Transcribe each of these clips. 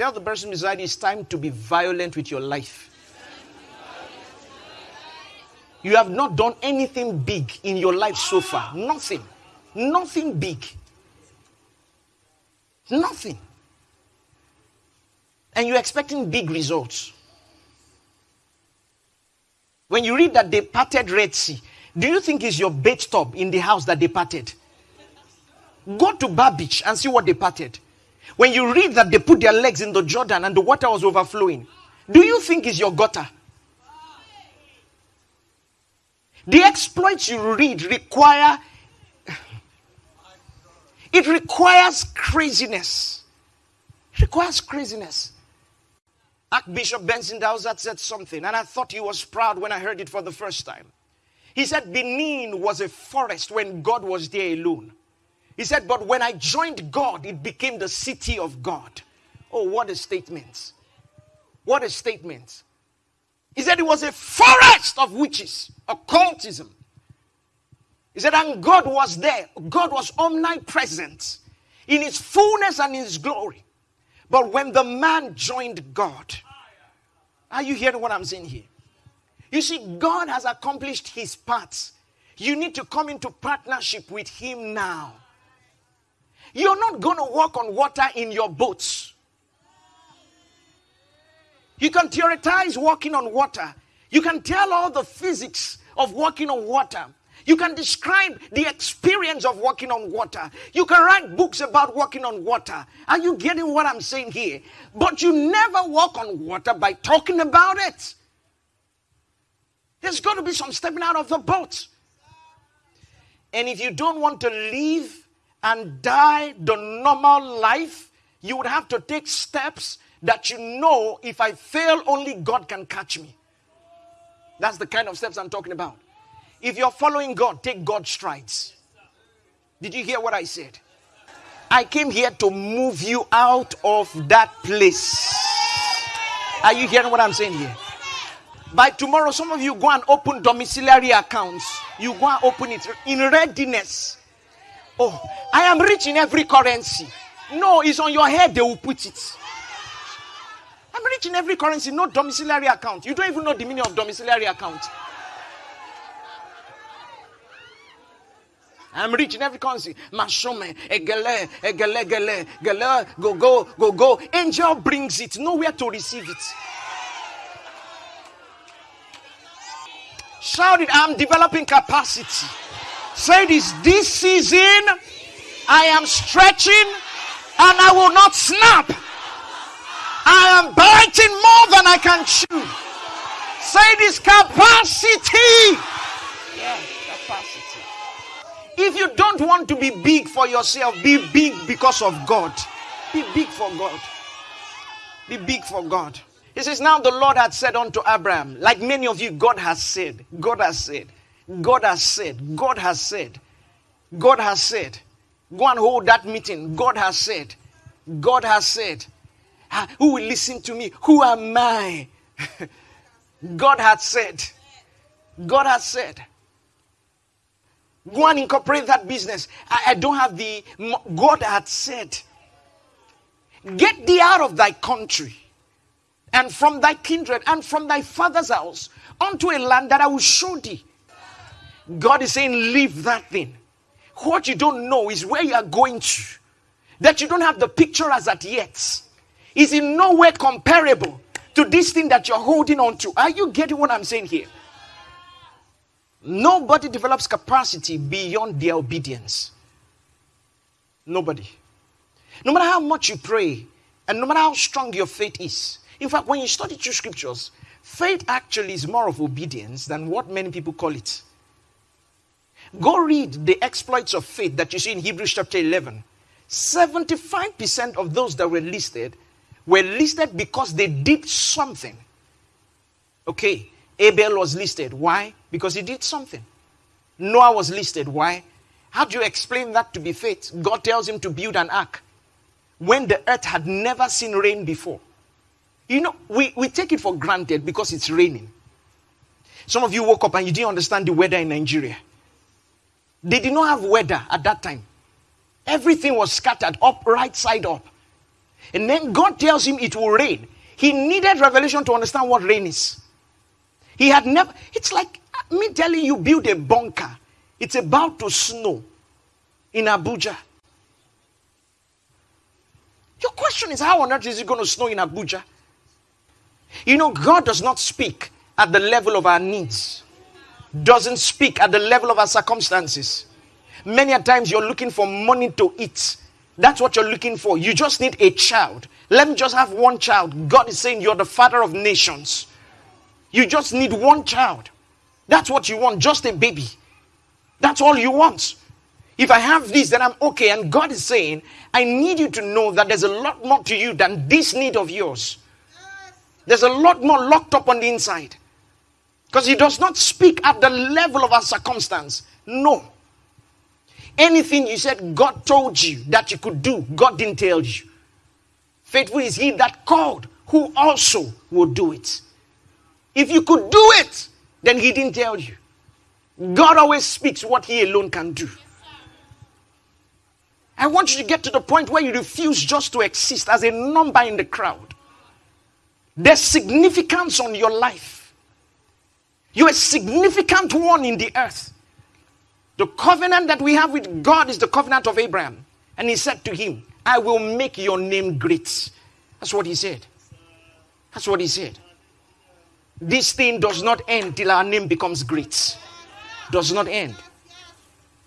Tell the person beside you it's time to be violent with your life. You have not done anything big in your life so far. Nothing. Nothing big. Nothing. And you're expecting big results. When you read that they parted Red Sea, do you think it's your bed top in the house that they parted? Go to Bar and see what they parted. When you read that they put their legs in the Jordan and the water was overflowing, do you think it's your gutter? The exploits you read require it requires craziness. It requires craziness. Archbishop Benson said something, and I thought he was proud when I heard it for the first time. He said Benin was a forest when God was there alone. He said, But when I joined God, it became the city of God. Oh, what a statement! What a statement. He said it was a forest of witches, occultism. He said, and God was there. God was omnipresent in his fullness and in his glory. But when the man joined God, are you hearing what I'm saying here? You see, God has accomplished his part. You need to come into partnership with him now. You're not going to walk on water in your boats. You can theorize walking on water. You can tell all the physics of walking on water. You can describe the experience of walking on water. You can write books about walking on water. Are you getting what I'm saying here? But you never walk on water by talking about it. There's got to be some stepping out of the boat. And if you don't want to live and die the normal life, you would have to take steps that you know if I fail, only God can catch me. That's the kind of steps I'm talking about. If you're following God, take God's strides. Did you hear what I said? I came here to move you out of that place. Are you hearing what I'm saying here? By tomorrow, some of you go and open domiciliary accounts. You go and open it in readiness. Oh, I am rich in every currency. No, it's on your head, they will put it. I'm rich in every currency, no domiciliary account. You don't even know the meaning of domiciliary account. I'm rich in every currency. Mashome, egele, egele, gele, gele, go, go, go, go. Angel brings it, nowhere to receive it. Shout it, I'm developing capacity. Say this, this season I am stretching and I will not snap. I am biting more than I can chew. Say this capacity. Yeah, capacity. If you don't want to be big for yourself, be big because of God. Be big for God. Be big for God. He says, Now the Lord had said unto Abraham, like many of you, God has said, God has said, God has said, God has said, God has said. Go and hold that meeting. God has said, God has said. Ah, who will listen to me? Who am I? God has said. God has said. Go and incorporate that business. I, I don't have the. God had said. Get thee out of thy country and from thy kindred and from thy father's house unto a land that I will show thee. God is saying, Leave that thing. What you don't know is where you are going to, that you don't have the picture as at yet, is in no way comparable to this thing that you're holding on to. Are you getting what I'm saying here? Nobody develops capacity beyond their obedience. Nobody. No matter how much you pray, and no matter how strong your faith is. In fact, when you study two scriptures, faith actually is more of obedience than what many people call it. Go read the exploits of faith that you see in Hebrews chapter 11. 75% of those that were listed were listed because they did something. Okay, Abel was listed. Why? Because he did something. Noah was listed. Why? How do you explain that to be faith? God tells him to build an ark when the earth had never seen rain before. You know, we, we take it for granted because it's raining. Some of you woke up and you didn't understand the weather in Nigeria. They did not have weather at that time. Everything was scattered up, right side up. And then God tells him it will rain. He needed revelation to understand what rain is. He had never, it's like uh, me telling you, build a bunker. It's about to snow in Abuja. Your question is, how on earth is it going to snow in Abuja? You know, God does not speak at the level of our needs, doesn't speak at the level of our circumstances. Many a times you're looking for money to eat. That's what you're looking for. You just need a child. Let me just have one child. God is saying you're the father of nations. You just need one child. That's what you want, just a baby. That's all you want. If I have this, then I'm okay. And God is saying, I need you to know that there's a lot more to you than this need of yours. There's a lot more locked up on the inside. Because He does not speak at the level of our circumstance. No. Anything you said God told you that you could do, God didn't tell you. Faithful is He that called, who also will do it. If you could do it, then He didn't tell you. God always speaks what He alone can do. I want you to get to the point where you refuse just to exist as a number in the crowd. There's significance on your life. You're a significant one in the earth. The covenant that we have with God is the covenant of Abraham. And he said to him, I will make your name great. That's what he said. That's what he said. This thing does not end till our name becomes great. Does not end.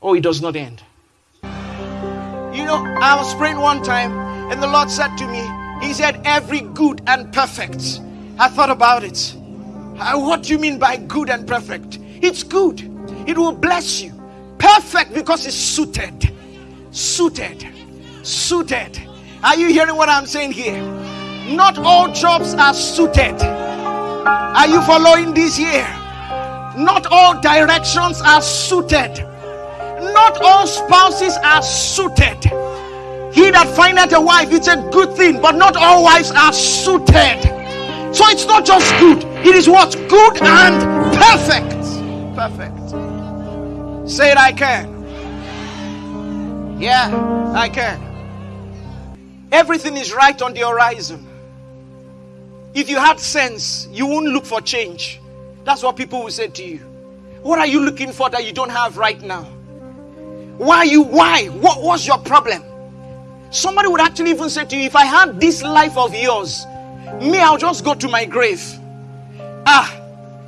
Oh, it does not end. You know, I was praying one time, and the Lord said to me, He said, Every good and perfect. I thought about it. Uh, what do you mean by good and perfect? It's good, it will bless you. Perfect because it's suited. Suited. Suited. Are you hearing what I'm saying here? Not all jobs are suited. Are you following this here? Not all directions are suited. Not all spouses are suited. He that findeth a wife, it's a good thing, but not all wives are suited. So it's not just good, it is what's good and perfect. Perfect. Say it, I can. Yeah, I can. Everything is right on the horizon. If you had sense, you wouldn't look for change. That's what people will say to you. What are you looking for that you don't have right now? Why you why? What was your problem? Somebody would actually even say to you, if I had this life of yours, me, I'll just go to my grave. Ah,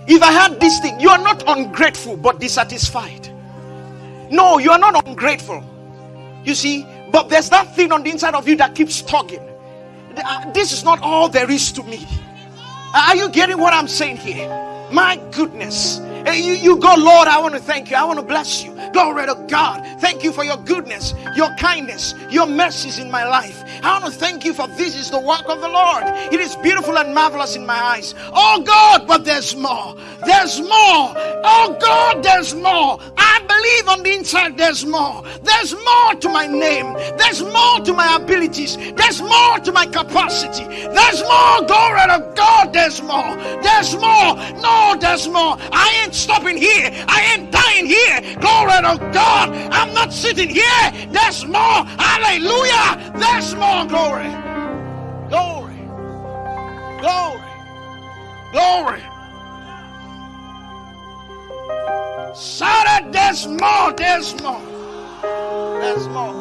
if I had this thing, you are not ungrateful but dissatisfied. No, you are not ungrateful. You see, but there's that thing on the inside of you that keeps tugging. Uh, this is not all there is to me. Are you getting what I'm saying here? My goodness. You, you go, Lord, I want to thank you. I want to bless you. Glory to God. Thank you for your goodness, your kindness, your mercies in my life. I want to thank you for this is the work of the Lord. It is beautiful and marvelous in my eyes. Oh God, but there's more. There's more. Oh God, there's more. I believe on the inside there's more. There's more to my name. There's more to my abilities. There's more to my capacity. There's more. Glory to God, there's more. There's more. No, there's more. I ain't stopping here. I ain't dying here. Glory to God. I'm not sitting here. There's more. Hallelujah. There's more glory. Glory. Glory. Glory. It. There's more. There's more. There's more.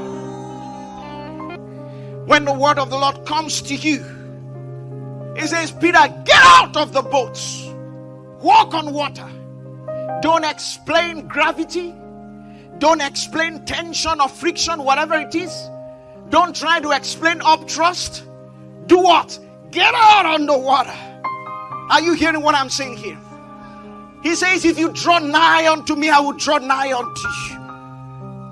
When the word of the Lord comes to you, he says, Peter, get out of the boats, walk on water. Don't explain gravity. Don't explain tension or friction, whatever it is. Don't try to explain upthrust. Do what? Get out on the water. Are you hearing what I'm saying here? He says, If you draw nigh unto me, I will draw nigh unto you.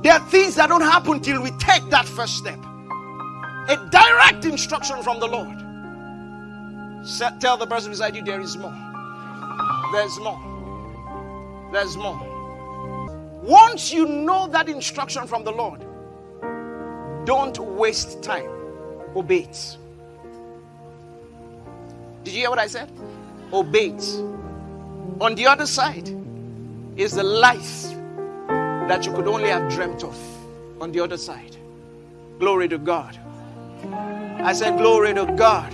There are things that don't happen till we take that first step. A direct instruction from the Lord. Tell the person beside you, there is more. There's more. There's more. Once you know that instruction from the Lord, don't waste time. Obey it. Did you hear what I said? Obey it. On the other side is the life that you could only have dreamt of. On the other side. Glory to God. I said, Glory to God.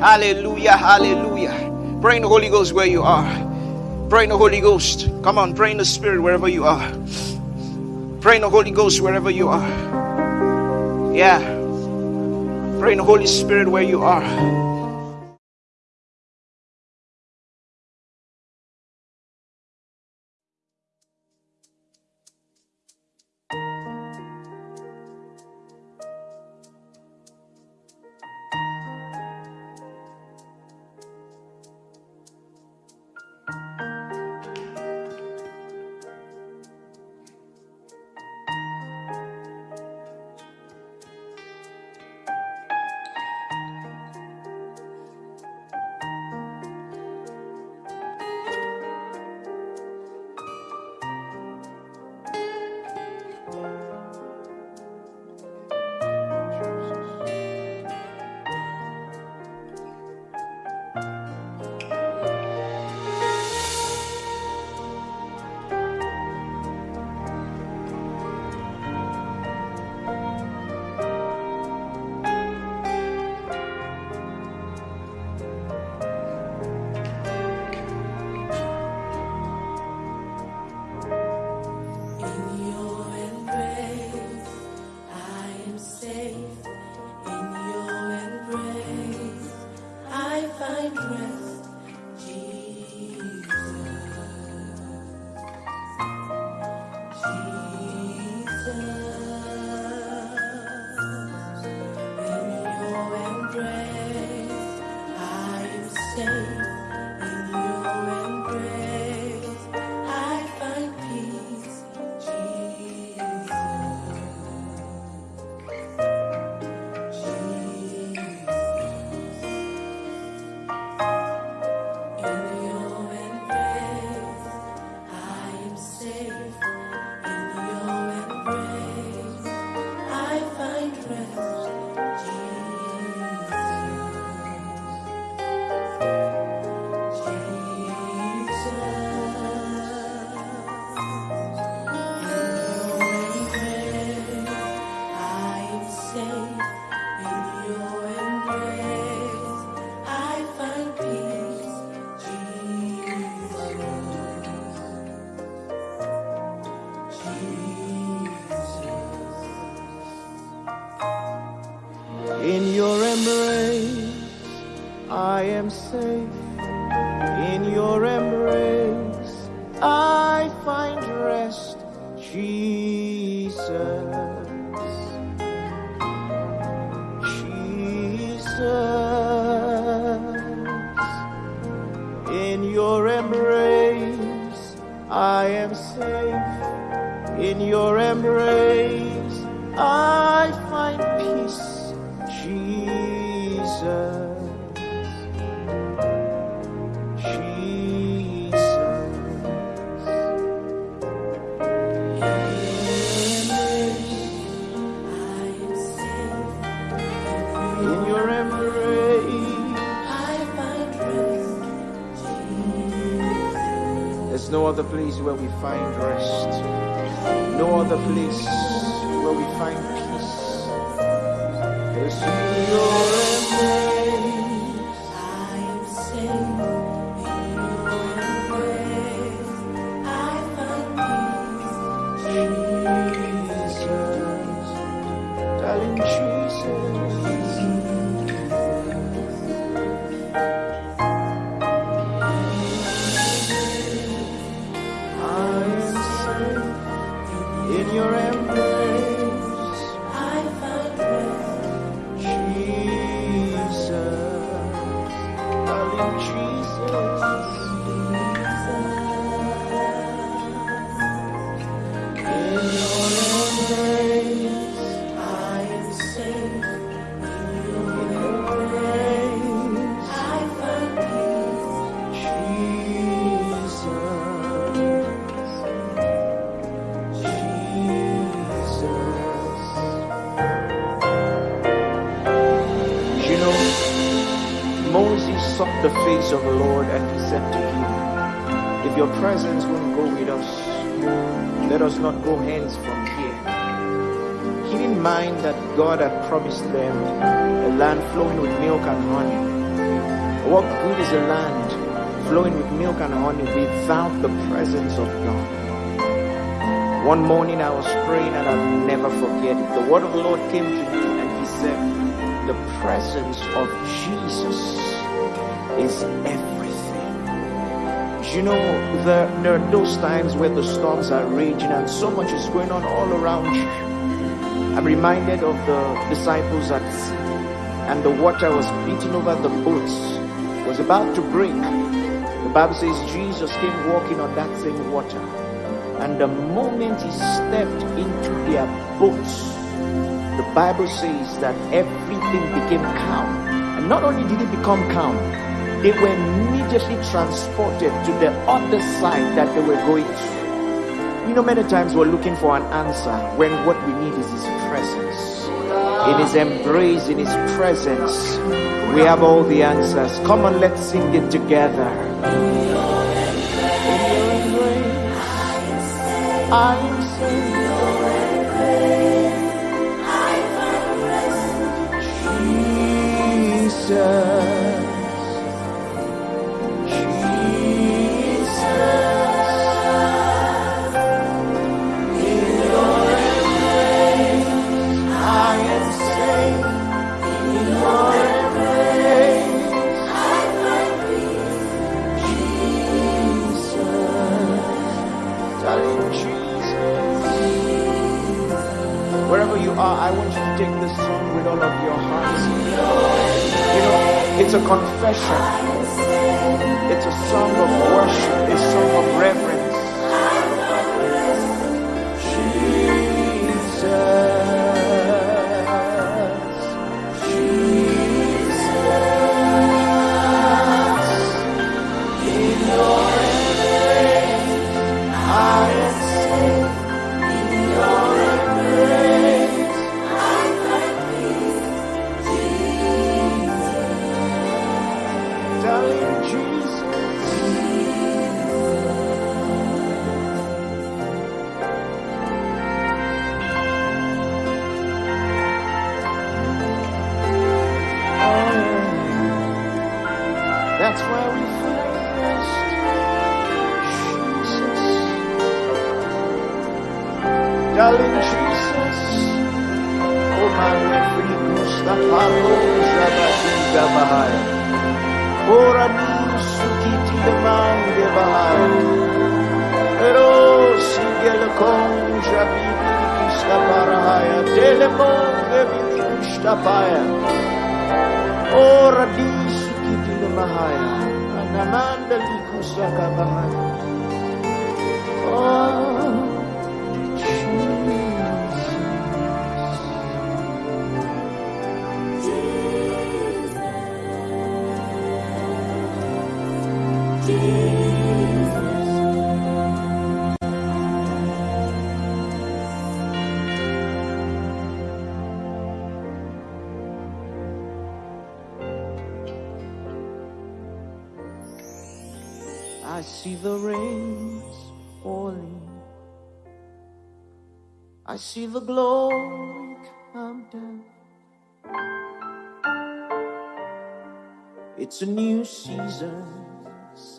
Hallelujah, hallelujah. Pray in the Holy Ghost where you are. Pray in the Holy Ghost. Come on, pray in the Spirit wherever you are. Pray in the Holy Ghost wherever you are. Yeah. Pray in the Holy Spirit where you are. Jesus, Jesus, in your embrace I am safe, in your presence will go with us. Let us not go hence from here. Flowing with milk and honey without the presence of God? One morning I was praying and I'll never forget it. The word of the Lord came to me and he said, the presence of Jesus is everything. You know, there, there are those times where the storms are raging and so much is going on all around you. I'm reminded of the disciples at sea and the water was beating over the boats, was about to break. Bible says Jesus came walking on that same water. And the moment he stepped into their boats, the Bible says that everything became calm. And not only did it become calm, they were immediately transported to the other side that they were going to. You know, many times we're looking for an answer when what we need is His presence. In His embrace, in His presence, we have all the answers. Come on, let's sing it together. I am saved. Jesus. All of your heart. You know, it's a confession. It's a song of worship, a song of reverence. See the glory come down. It's a new season,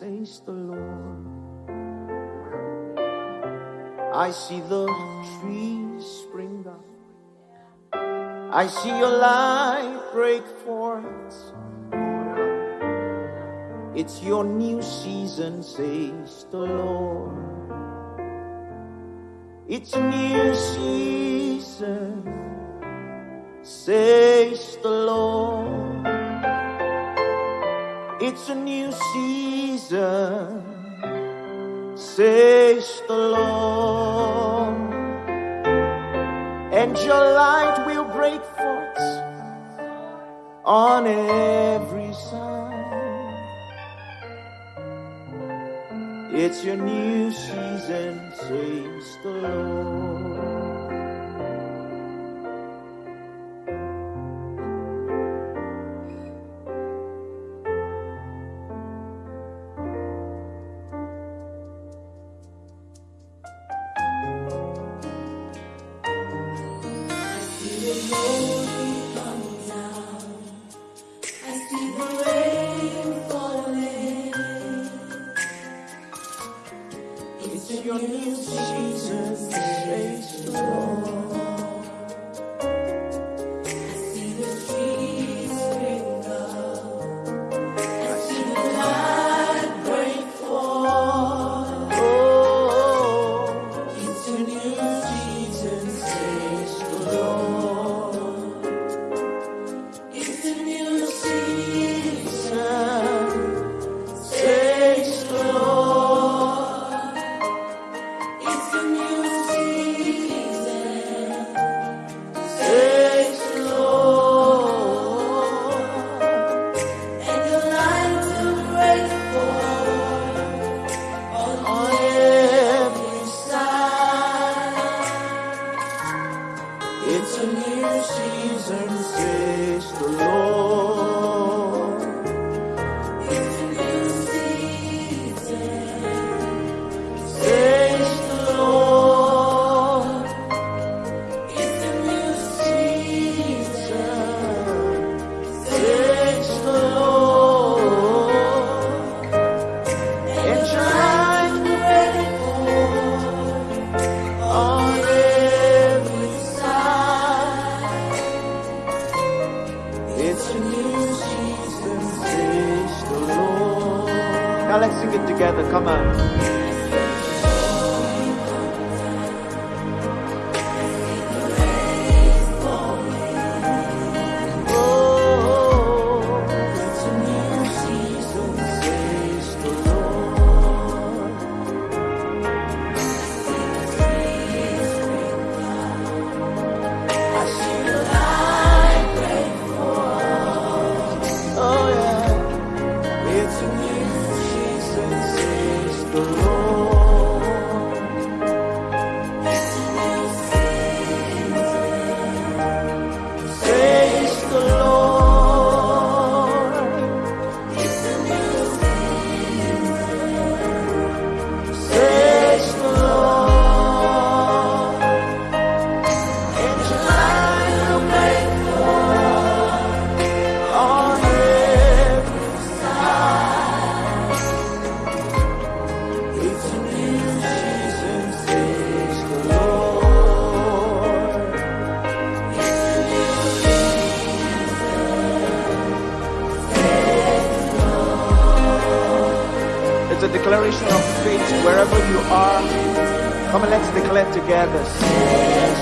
says the Lord. I see the trees spring up. I see your light break forth. It's your new season, says the Lord. It's a new season, says the Lord. It's a new season, says the Lord. And your light will break forth on every side. It's your new season, says the Lord. let's sing it together. Come on. declare together.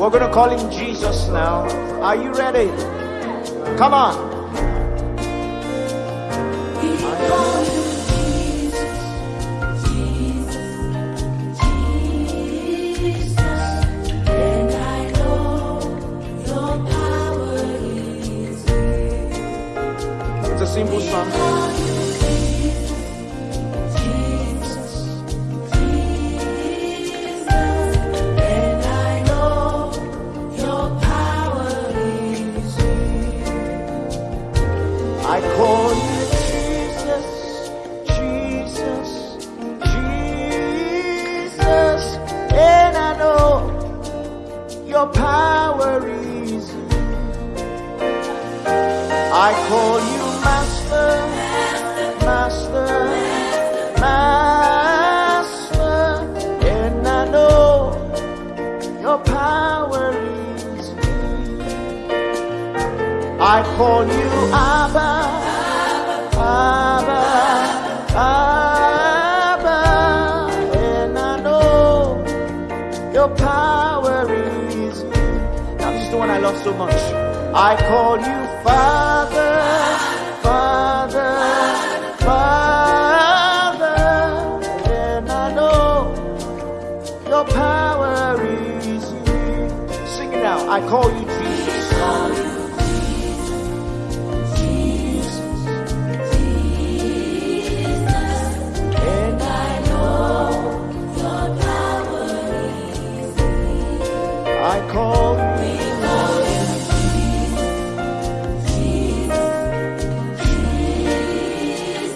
We're going to call him Jesus now. Are you ready? Come on. It now. I call you Jesus. And I know your power is. I call you.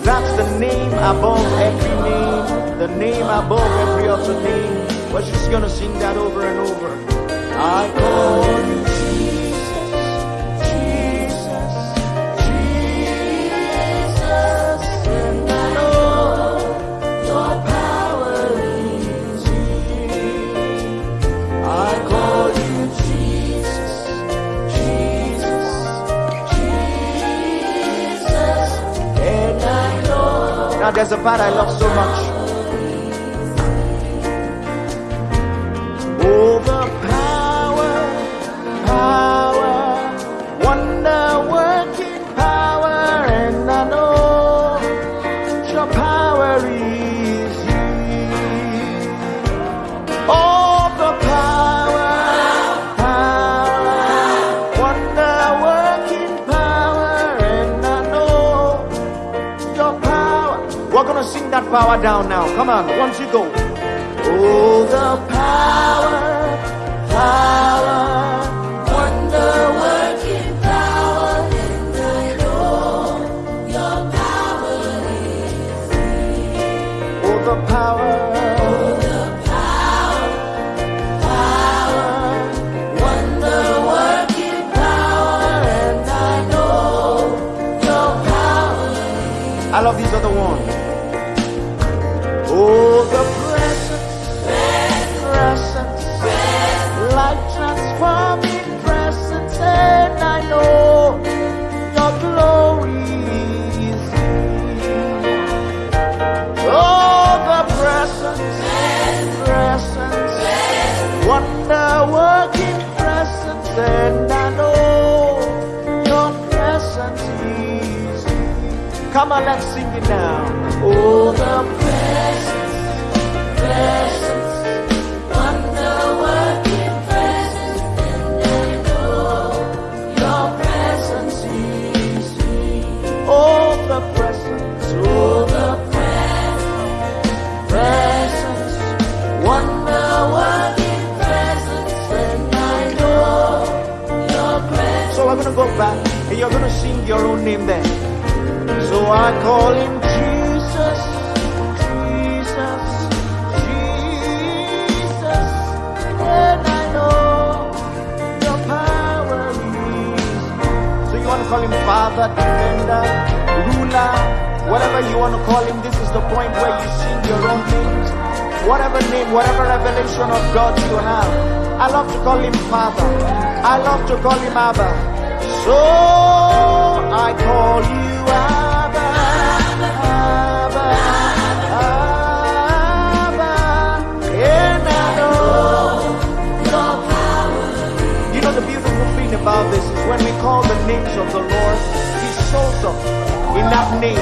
That's the name above every name, the name above every other name. We're just gonna sing that over and over. I call you Jesus, Jesus, Jesus, and I know your power is in. I call you Jesus, Jesus, Jesus, and I know. Now there's a part I love so much. Power down now. Come on, once you go. Oh, the power, power, Come on, let's sing it now. Oh, the presence, presence, wonder working presence, and I know your presence is here. The presence, the presence, presence, wonder working presence, and I know your presence. So I'm gonna go back, and you're gonna sing your own name there. I call him Jesus, Jesus, Jesus, and I know your power is. So you want to call him Father, Defender, Ruler, whatever you want to call him. This is the point where you sing your own names. Whatever name, whatever revelation of God you have. I love to call him Father. I love to call him Abba. So I call you Abba, names of the Lord, He shows up in that name.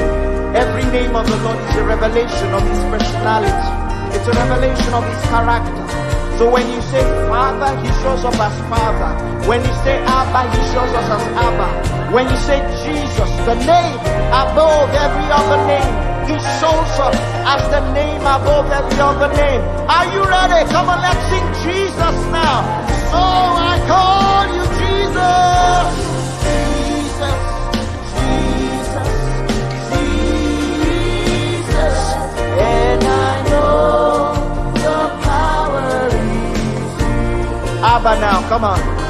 Every name of the Lord is a revelation of His personality. It's a revelation of His character. So when you say Father, He shows up as Father. When you say Abba, He shows us as Abba. When you say Jesus, the name above every other name, He shows up as the name above every other name. Are you ready? Come on, let's sing Jesus now. So I call you. Jesus, Abba now, come on.